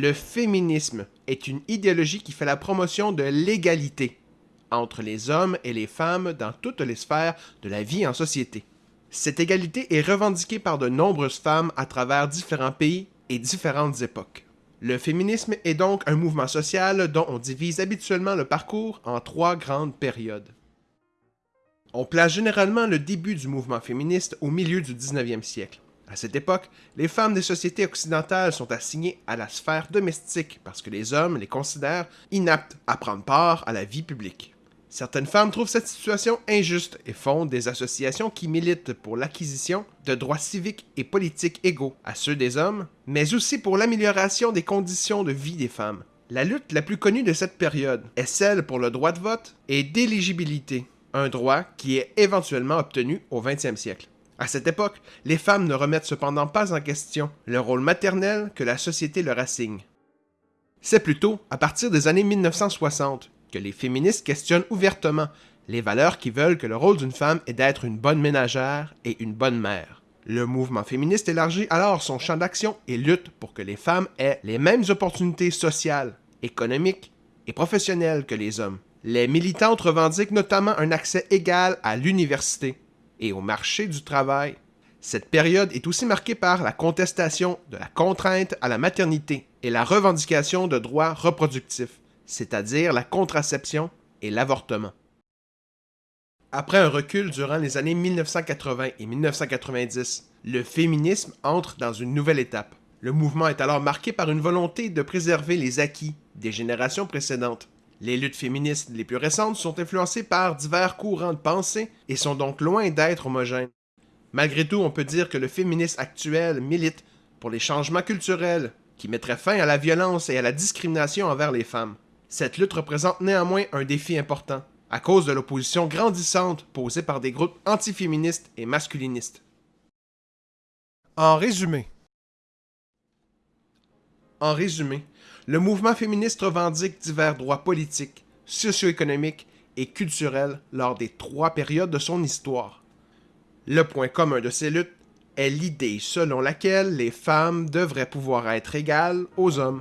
Le féminisme est une idéologie qui fait la promotion de l'égalité entre les hommes et les femmes dans toutes les sphères de la vie en société. Cette égalité est revendiquée par de nombreuses femmes à travers différents pays et différentes époques. Le féminisme est donc un mouvement social dont on divise habituellement le parcours en trois grandes périodes. On place généralement le début du mouvement féministe au milieu du 19e siècle. À cette époque, les femmes des sociétés occidentales sont assignées à la sphère domestique parce que les hommes les considèrent inaptes à prendre part à la vie publique. Certaines femmes trouvent cette situation injuste et fondent des associations qui militent pour l'acquisition de droits civiques et politiques égaux à ceux des hommes, mais aussi pour l'amélioration des conditions de vie des femmes. La lutte la plus connue de cette période est celle pour le droit de vote et d'éligibilité, un droit qui est éventuellement obtenu au 20e siècle. À cette époque, les femmes ne remettent cependant pas en question le rôle maternel que la société leur assigne. C'est plutôt à partir des années 1960 que les féministes questionnent ouvertement les valeurs qui veulent que le rôle d'une femme est d'être une bonne ménagère et une bonne mère. Le mouvement féministe élargit alors son champ d'action et lutte pour que les femmes aient les mêmes opportunités sociales, économiques et professionnelles que les hommes. Les militantes revendiquent notamment un accès égal à l'université et au marché du travail. Cette période est aussi marquée par la contestation de la contrainte à la maternité et la revendication de droits reproductifs c'est-à-dire la contraception et l'avortement. Après un recul durant les années 1980 et 1990, le féminisme entre dans une nouvelle étape. Le mouvement est alors marqué par une volonté de préserver les acquis des générations précédentes. Les luttes féministes les plus récentes sont influencées par divers courants de pensée et sont donc loin d'être homogènes. Malgré tout, on peut dire que le féminisme actuel milite pour les changements culturels qui mettraient fin à la violence et à la discrimination envers les femmes. Cette lutte représente néanmoins un défi important, à cause de l'opposition grandissante posée par des groupes antiféministes et masculinistes. En résumé, en résumé, le mouvement féministe revendique divers droits politiques, socio-économiques et culturels lors des trois périodes de son histoire. Le point commun de ces luttes est l'idée selon laquelle les femmes devraient pouvoir être égales aux hommes.